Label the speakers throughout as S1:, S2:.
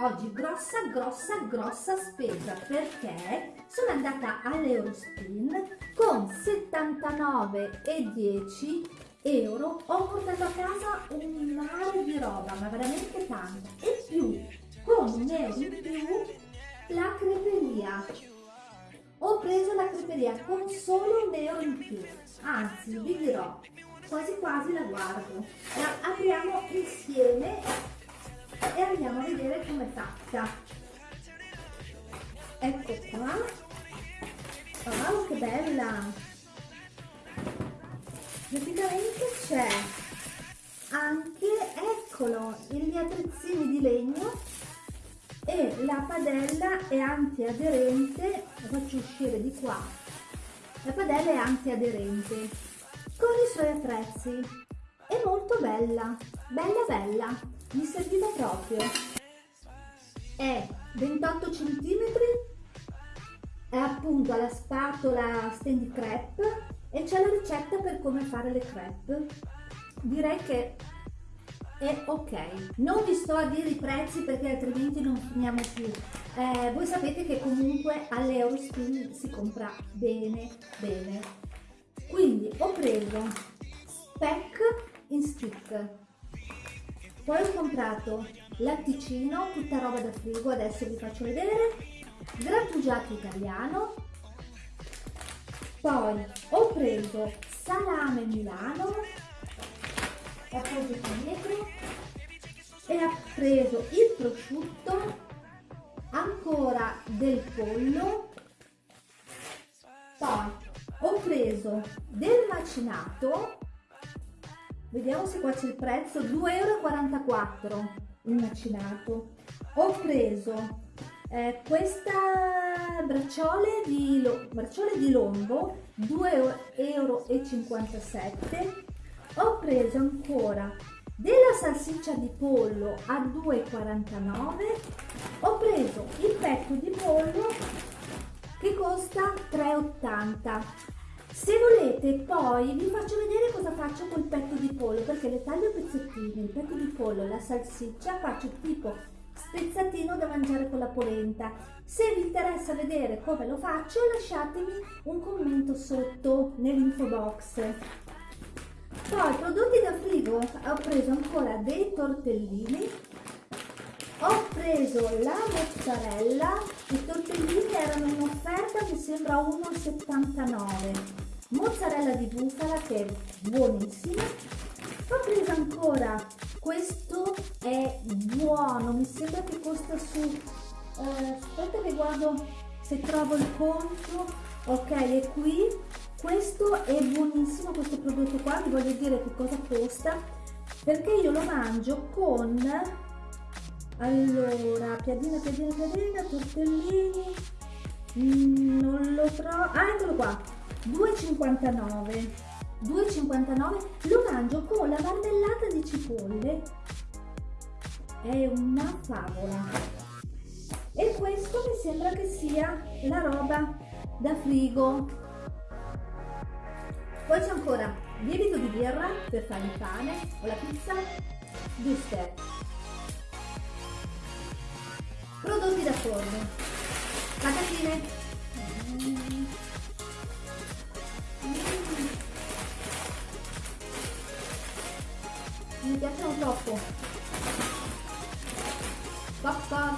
S1: oggi grossa grossa grossa spesa perché sono andata all'Eurospin con 79,10 euro. Ho portato a casa un mare di roba ma veramente tanta e più con un euro in più la creperia. Ho preso la creperia con solo un euro in più. Anzi vi dirò quasi quasi la guardo. La apriamo insieme e andiamo a vedere come è fatta ecco qua. Wow che bella. Praticamente c'è anche eccolo gli attrezzini di legno e la padella è antiaderente. La faccio uscire di qua. La padella è antiaderente con i suoi attrezzi. È molto bella bella bella mi serviva proprio. È 28 cm è appunto alla spatola stand crepe e c'è la ricetta per come fare le crepe. Direi che è ok. Non vi sto a dire i prezzi perché altrimenti non finiamo più eh, voi sapete che comunque all'Eurospin si compra bene bene. Quindi ho preso speck in stick poi ho comprato latticino, tutta roba da frigo, adesso vi faccio vedere, grattugiato italiano, poi ho preso salame milano, ho preso dietro e ho preso il prosciutto, ancora del pollo, poi ho preso del macinato Vediamo se qua c'è il prezzo, 2,44 euro il macinato. Ho preso eh, questa bracciole di, bracciole di lombo, 2,57 euro. Ho preso ancora della salsiccia di pollo a 2,49 ho preso il petto di pollo che costa 3,80 se volete poi vi faccio vedere cosa faccio col petto di pollo perché le taglio pezzettini, il petto di pollo la salsiccia faccio tipo spezzatino da mangiare con la polenta. Se vi interessa vedere come lo faccio lasciatemi un commento sotto nell'info box. Poi prodotti da frigo ho preso ancora dei tortellini ho preso la mozzarella i tortellini erano in offerta mi sembra 1,79 mozzarella di bufala che è buonissima. Ho preso ancora questo è buono mi sembra che costa su eh, aspetta che guardo se trovo il conto. Ok è qui. Questo è buonissimo questo prodotto qua vi voglio dire che cosa costa perché io lo mangio con allora piadina piadina piadina tortellini mm, non lo trovo ah eccolo qua 2,59 2,59 lo mangio con la marmellata di cipolle. È una favola. E questo mi sembra che sia la roba da frigo. Poi c'è ancora lievito di birra per fare il pane o la pizza Guster prodotti da forno. Patatine troppo popcorn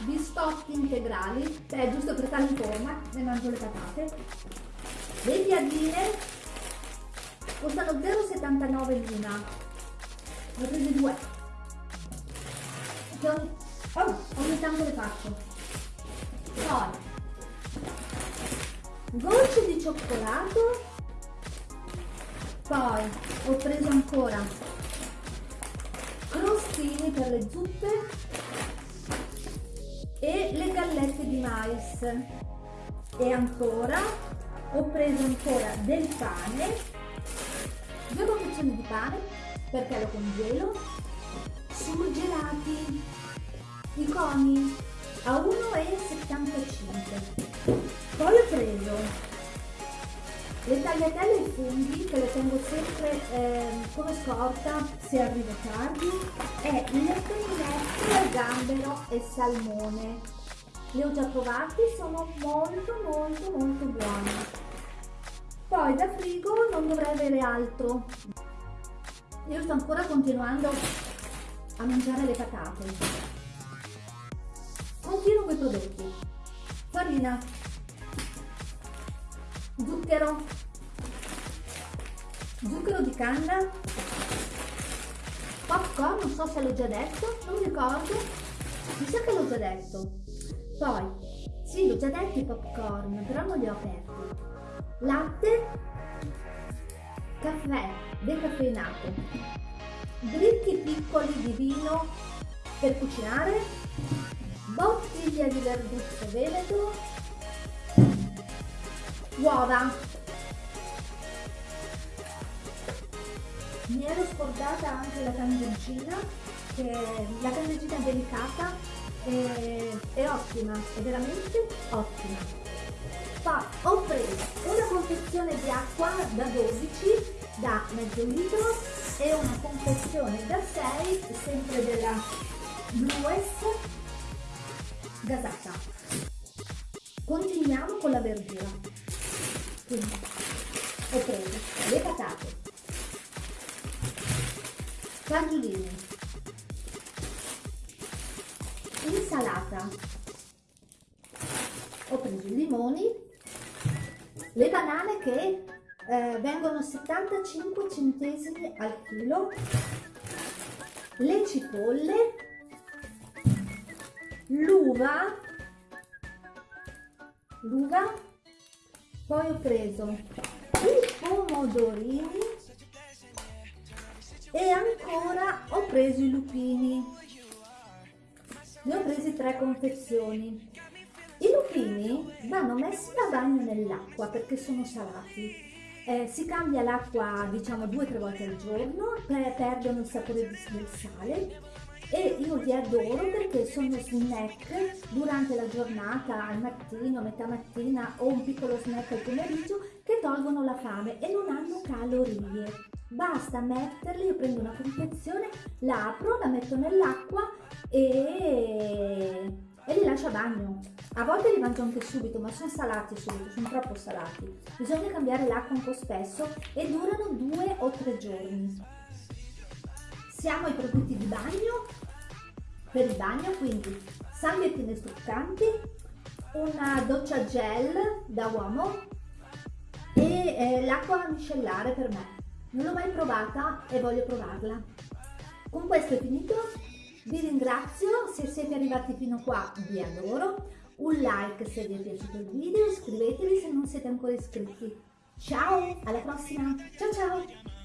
S1: biscotti integrali. Cioè giusto per stare in forma ne mangio le patate. Le piadine. Costano 0,79 l'una. Ne ho prese due. Ogni, oh, ogni tanto le faccio poi gocce di cioccolato poi ho preso ancora crostini per le zuppe e le gallette di mais. E ancora ho preso ancora del pane due confezioni di pane perché lo congelo surgelati i coni a 1,75 poi ho preso Le tagliatelle e i funghi che le tengo sempre eh, come scorta se arrivo tardi e le pennette, gambero e salmone. Le ho già provati, sono molto molto molto buoni. Poi da frigo non dovrei avere altro. Io sto ancora continuando a mangiare le patate. Continuo con i prodotti. Farina, zucchero, zucchero di canna, popcorn, non so se l'ho già detto, non ricordo, mi sa che l'ho già detto. Poi, sì, l'ho già detto i popcorn, però non li ho aperti. Latte, caffè decaffeinato, dritti piccoli di vino per cucinare, bottiglia di verduzzo veneto, uova. Mi ero scordata anche la candeggina, che la candeggina è delicata e è ottima, è veramente ottima. Poi ho preso una confezione di acqua da 12 da mezzo litro e una confezione da 6 sempre della Blues gasata. Continuiamo con la verdura. Quindi ho le patate, fagiolini, insalata, ho preso i limoni, le banane che eh, vengono 75 centesimi al chilo, le cipolle, l'uva, l'uva poi ho preso i pomodorini e ancora ho preso i lupini. Ne ho presi tre confezioni. I lupini vanno messi a bagno nell'acqua perché sono salati. Eh, si cambia l'acqua diciamo due o tre volte al giorno per perdono il sapore del sale io li adoro perché sono snack durante la giornata, al mattino, metà mattina o un piccolo snack al pomeriggio che tolgono la fame e non hanno calorie. Basta metterli, io prendo una confezione, la apro, la metto nell'acqua e, e li lascio a bagno. A volte li mangio anche subito, ma sono salati subito, sono troppo salati. Bisogna cambiare l'acqua un po' spesso e durano due o tre giorni. Siamo ai prodotti di bagno per il bagno, quindi salviettine struccanti, una doccia gel da uomo e eh, l'acqua miscellare per me. Non l'ho mai provata e voglio provarla. Con questo è finito, vi ringrazio, se siete arrivati fino qua vi adoro, un like se vi è piaciuto il video, iscrivetevi se non siete ancora iscritti. Ciao, alla prossima, ciao ciao!